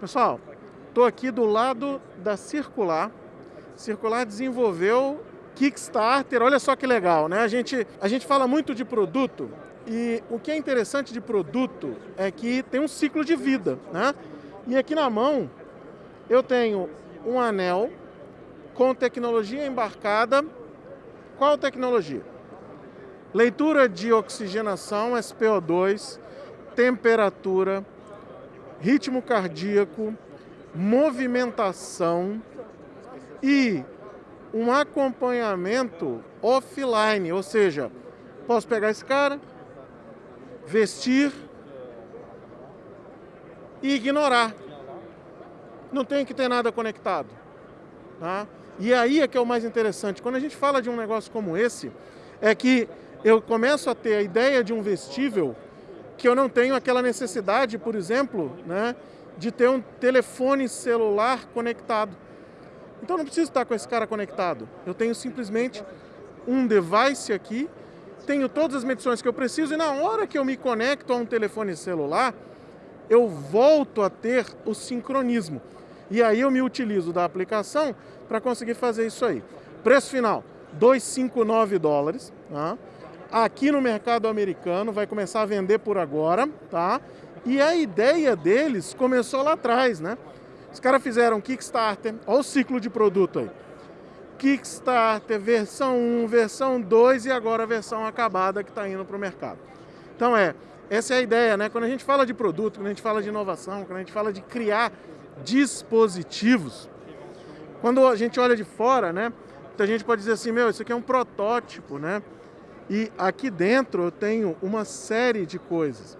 Pessoal, estou aqui do lado da Circular. Circular desenvolveu Kickstarter, olha só que legal, né? A gente, a gente fala muito de produto e o que é interessante de produto é que tem um ciclo de vida, né? E aqui na mão eu tenho um anel com tecnologia embarcada. Qual tecnologia? Leitura de oxigenação, SPO2, temperatura, ritmo cardíaco, movimentação e um acompanhamento offline, ou seja, posso pegar esse cara, vestir e ignorar. Não tem que ter nada conectado. Tá? E aí é que é o mais interessante. Quando a gente fala de um negócio como esse, é que eu começo a ter a ideia de um vestível que eu não tenho aquela necessidade, por exemplo, né, de ter um telefone celular conectado. Então não preciso estar com esse cara conectado. Eu tenho simplesmente um device aqui, tenho todas as medições que eu preciso e na hora que eu me conecto a um telefone celular, eu volto a ter o sincronismo. E aí eu me utilizo da aplicação para conseguir fazer isso aí. Preço final, 259 dólares. Tá? Aqui no mercado americano, vai começar a vender por agora, tá? E a ideia deles começou lá atrás, né? Os caras fizeram Kickstarter, olha o ciclo de produto aí. Kickstarter, versão 1, versão 2 e agora a versão acabada que está indo para o mercado. Então é, essa é a ideia, né? Quando a gente fala de produto, quando a gente fala de inovação, quando a gente fala de criar dispositivos, quando a gente olha de fora, né? Então a gente pode dizer assim, meu, isso aqui é um protótipo, né? E aqui dentro eu tenho uma série de coisas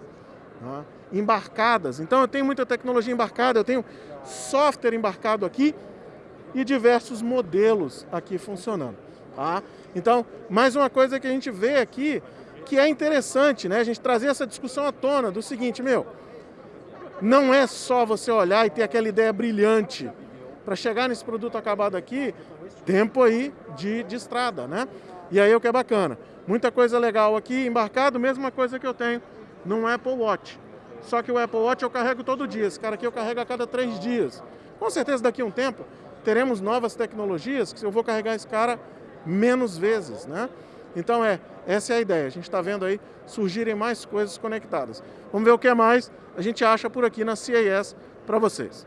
tá? embarcadas. Então eu tenho muita tecnologia embarcada, eu tenho software embarcado aqui e diversos modelos aqui funcionando. Tá? Então, mais uma coisa que a gente vê aqui que é interessante, né? A gente trazer essa discussão à tona do seguinte, meu, não é só você olhar e ter aquela ideia brilhante para chegar nesse produto acabado aqui, tempo aí de, de estrada, né? E aí é o que é bacana. Muita coisa legal aqui embarcado, mesma coisa que eu tenho no Apple Watch. Só que o Apple Watch eu carrego todo dia, esse cara aqui eu carrego a cada três dias. Com certeza daqui a um tempo teremos novas tecnologias que eu vou carregar esse cara menos vezes, né? Então é, essa é a ideia. A gente está vendo aí surgirem mais coisas conectadas. Vamos ver o que mais a gente acha por aqui na CES para vocês.